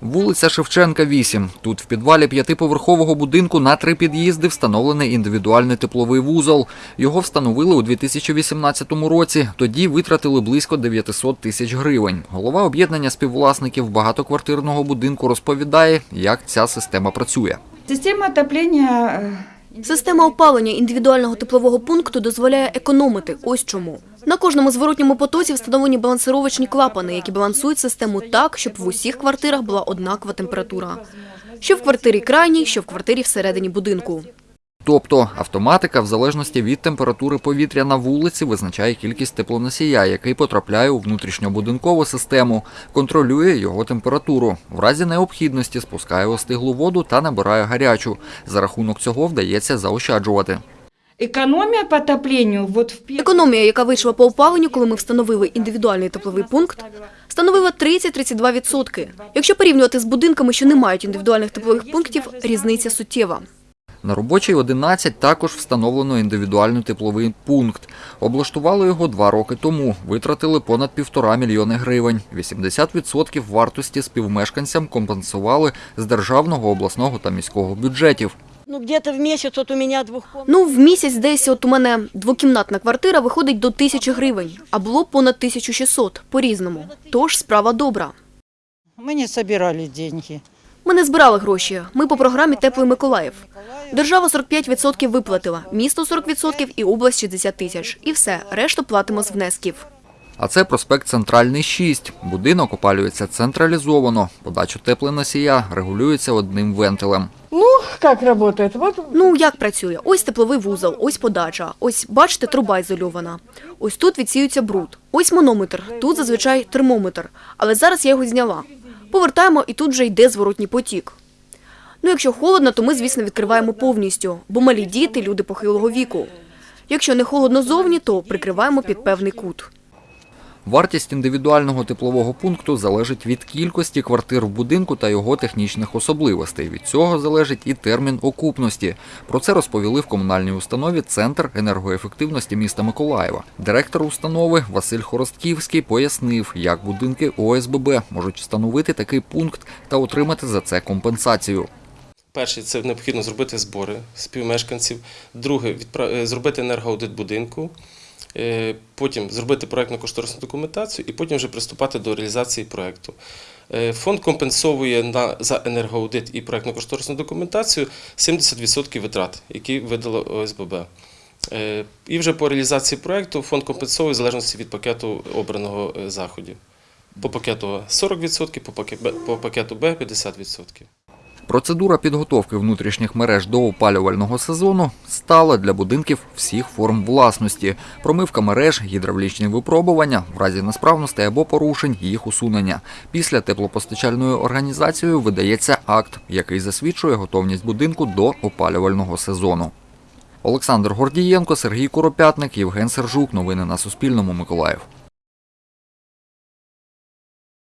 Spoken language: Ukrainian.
Вулиця Шевченка, 8. Тут в підвалі п'ятиповерхового будинку на три під'їзди встановлений індивідуальний тепловий вузол. Його встановили у 2018 році. Тоді витратили близько 900 тисяч гривень. Голова об'єднання співвласників багатоквартирного будинку розповідає, як ця система працює. Система отопления э, Система опалення індивідуального теплового пункту дозволяє економити. Ось чому. На кожному зворотньому потоці встановлені балансировочні клапани, які балансують систему так, щоб в усіх квартирах була однакова температура. Що в квартирі крайній, що в квартирі всередині будинку. Тобто автоматика в залежності від температури повітря на вулиці визначає кількість теплоносія, який потрапляє у внутрішньобудинкову систему, контролює його температуру. В разі необхідності спускає остиглу воду та набирає гарячу. За рахунок цього вдається заощаджувати. Экономия по отоплению вот в Економія, яка вийшла по опаленню, коли ми встановили індивідуальний тепловий пункт, становила 30-32%. Якщо порівнювати з будинками, що не мають індивідуальних теплових пунктів, різниця суттєва. На робочій 11 також встановлено індивідуальний тепловий пункт. Облаштували його два роки тому. Витратили понад півтора мільйони гривень. 80% вартості співмешканцям компенсували з державного, обласного та міського бюджетів. Ну, где-то в месяц вот у меня двухкомнатная. Ну, в місяць десь от у мене двокімнатна квартира виходить до тисячі гривень, а було понад 1600, по-різному. Тож справа добра. Мы не собирали деньги. Ми не збирали гроші. Ми по програмі Теплий Миколаїв. Держава 45% виплатила, місто 40% і область 60 тисяч. І все, решту платимо з внесків. А це проспект Центральний 6. Будинок опалюється централізовано. Подачу теплоносія регулюється одним вентилем. Как работает? Вот Ну, як працює? Ось тепловий вузол, ось подача, ось, бачите, труба ізольована. Ось тут відсіюється бруд. Ось манометр, тут зазвичай термометр. Але зараз я його зняла. Повертаємо і тут вже йде зворотній потік. Ну, якщо холодно, то ми, звісно, відкриваємо повністю, бо малі діти, люди похилого віку. Якщо не холодно зовні, то прикриваємо під певний кут. Вартість індивідуального теплового пункту залежить від кількості квартир в будинку та його технічних особливостей. Від цього залежить і термін окупності. Про це розповіли в комунальній установі Центр енергоефективності міста Миколаєва. Директор установи Василь Хоростківський пояснив, як будинки ОСББ можуть встановити такий пункт та отримати за це компенсацію. Перше, це необхідно зробити збори співмешканців. Друге, е, зробити енергоаудит будинку. Е, Потім зробити проєктно-кошторисну документацію і потім вже приступати до реалізації проєкту. Е, Фонд компенсовує на, за енергоаудит і проєктно-кошторисну документацію 70% витрат, які видало ОСББ. Е, І вже по реалізації проєкту фонд компенсовує в залежності від пакету обраного заходів. По пакету А 40%, по пакету Б- по пакету Б 50%. Процедура підготовки внутрішніх мереж до опалювального сезону стала для будинків всіх форм власності. Промивка мереж, гідравлічні випробування, в разі несправностей або порушень їх усунення. Після теплопостачальною організацією видається акт, який засвідчує готовність будинку до опалювального сезону. Олександр Гордієнко, Сергій Куропятник, Євген Сержук. Новини на Суспільному. Миколаїв.